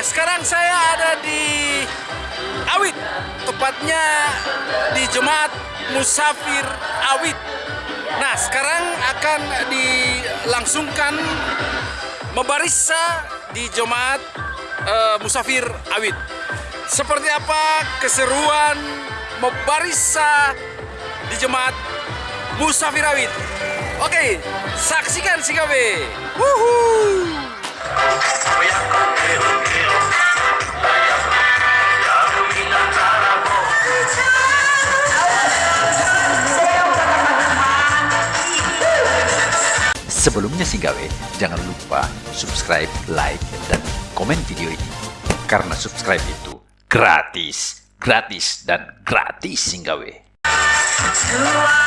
sekarang saya ada di Awit, tepatnya di Jemaat Musafir Awit. Nah, sekarang akan dilangsungkan mebarissa di Jemaat uh, Musafir Awit. Seperti apa keseruan mebarissa di Jemaat Musafir Awit? Oke, saksikan si KB. Wuhuu! Sebelumnya sih gawe, jangan lupa subscribe, like, dan komen video ini. Karena subscribe itu gratis, gratis, dan gratis sih gawe. Tua